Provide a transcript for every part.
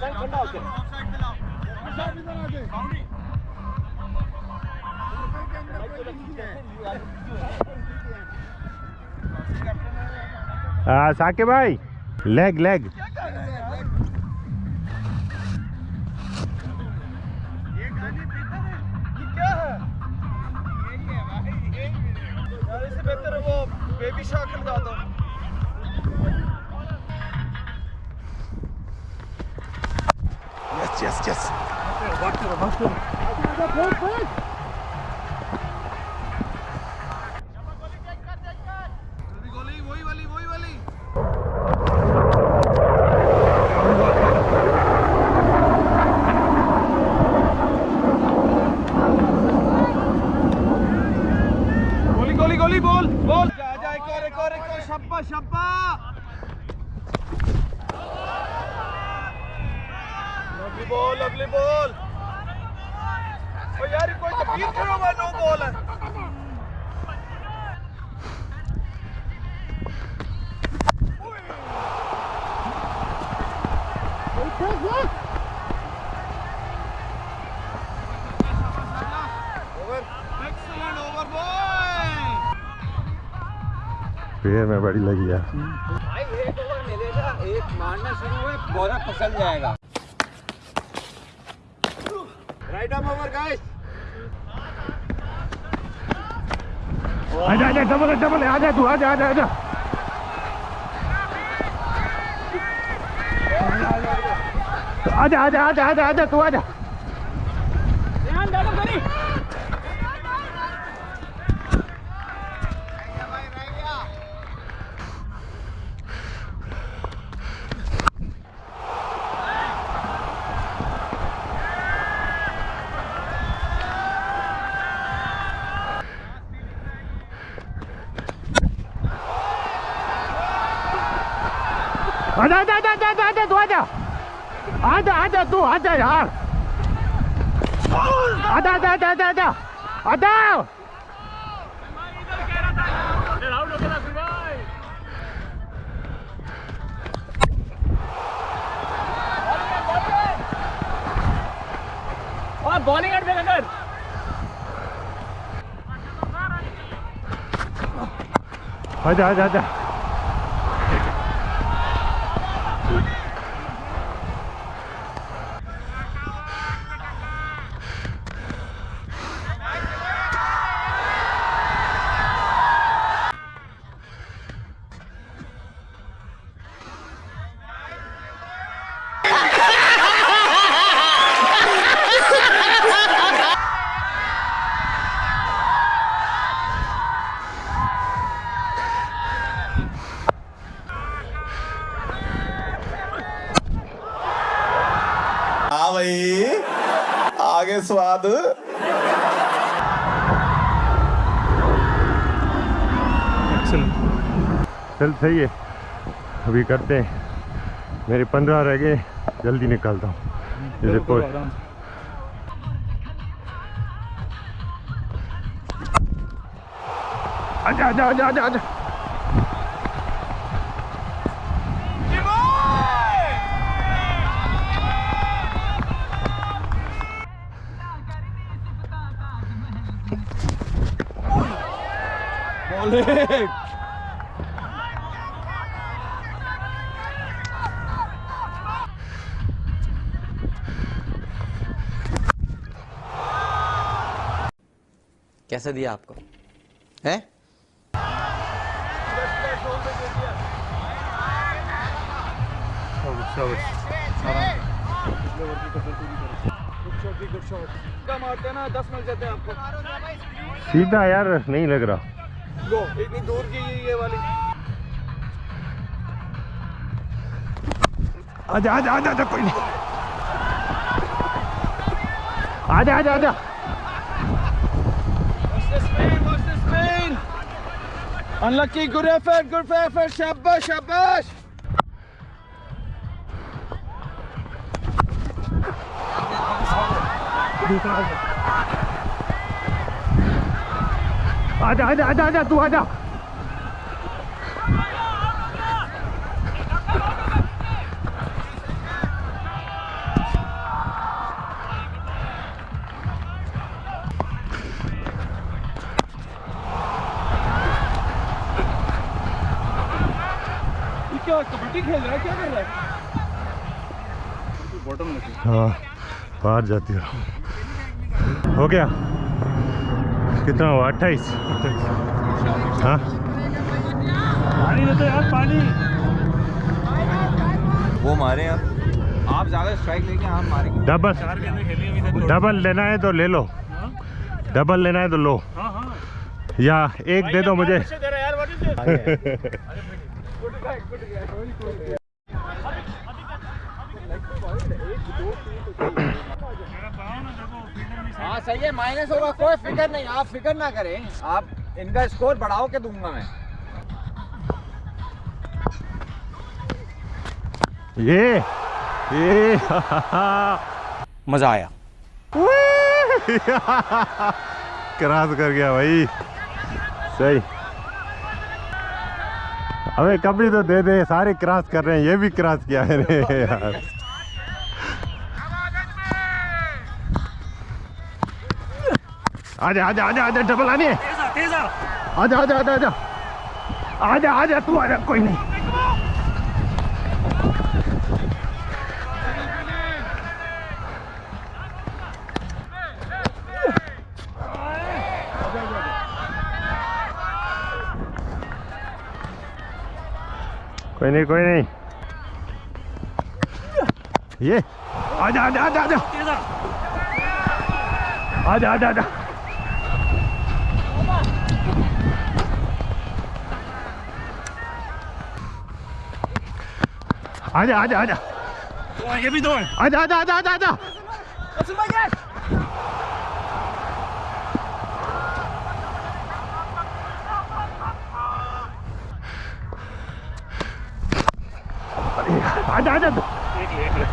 Sir ठंडा हाँ, साके भाई। Leg leg. बेहतर है वो baby yes, yes, yes. Ball अगली बॉल। ओ यार ये कोई तकलीफ़ खड़ा हुआ नो बॉल है। फिर में बड़ी लगी है भाई एक ओवर मिलेगा एक मारना शुरू हुए बॉलर फिसल जाएगा। राइट आर्म ओवर गाइस आजा आजा डबल है, डबल है, आजा तू आजा आजा आजा आजा आजा आजा आजा आजा तू आजा आजा आजा तू आजा आजा आजा तू आजा यार आजा आजा आजा आजा आजा आजा और बॉलिंग एट आजा आजा आजा भाई। आगे स्वाद। चल सही है। अभी करते हैं। मेरे पंद्रह रह गए। जल्दी निकालता हूँ। जैसे कोई आजा आजा आजा आजा आजा। Oleg! कैसे दिया आपको? है? सीधा यार नहीं लग रहा। लो इतनी दूर की ये वाली आजा आजा आजा आजा कोई नहीं आजा आजा आजा. Unlucky, good effort, good effort. Shabash, shabash. आजा आजा आजा आजा तू आजा खेल रहा है क्या कर रहा है? बॉटम हाँ बाहर जाती है। हो गया। कितना हुआ? अट्ठाईस। हाँ? पानी देते यार पानी वो मारे आप। आप ज़्यादा स्ट्राइक लेके हम मारेंगे डबल डबल लेना है तो ले लो। डबल लेना है तो लो। हाँ हाँ या। एक दे दो मुझे है सही है माइनस होगा कोई फ़िक्र नहीं आप फ़िक्र ना करें। आप इनका स्कोर बढ़ाओ के दूँगा मैं। ये ये। मज़ा आया। क्रॉस कर गया भाई। सही। अबे कभी तो दे दे सारे क्रॉस कर रहे हैं ये भी क्रॉस किया है यार। आजा आजा आजा आजा डबल आने। आजा आजा आजा आजा। आजा आजा तू आजा कोई नहीं। कोई नहीं कोई नहीं। ये। आजा आजा आजा आजा। तेज। आ आजा आजा। आजा आजा आजा आजा दो हैं, ये भी दो हैं आजा आजा आजा आजा आजा आजा आजा एक ले एक ले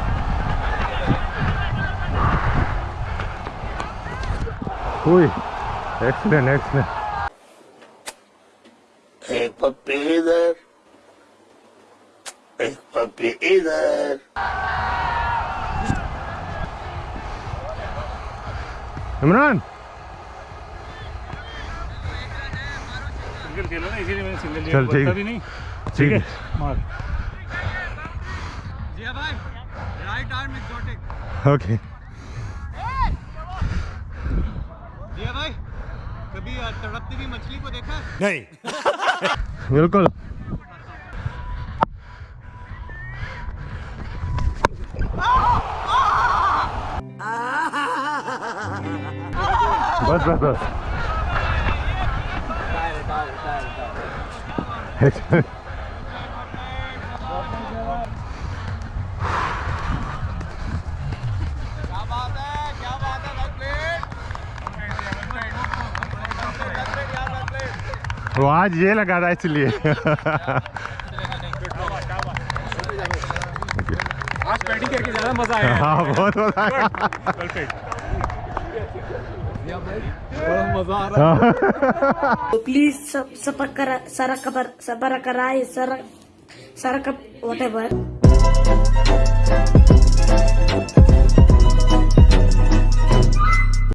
Uy, excellent, excellent. एक पप्पी इधर एक पप्पी इधर इमरान। सिंगल ना इसीलिए मैंने सिंगल चल, ठीक। भी नहीं। ठीक है मार। जिया भाई right arm exotic okay Jiya भाई कभी तड़पती हुई मछली को देखा? बिल्कुल। बस बस बस। है है वो आज ये लगा था इसलिए। आज बैटिंग करके ज़्यादा मज़ा आया। हाँ बहुत मज़ा आया। हाँ। प्लीज़ सब कर सारा खबर सबर कराए वट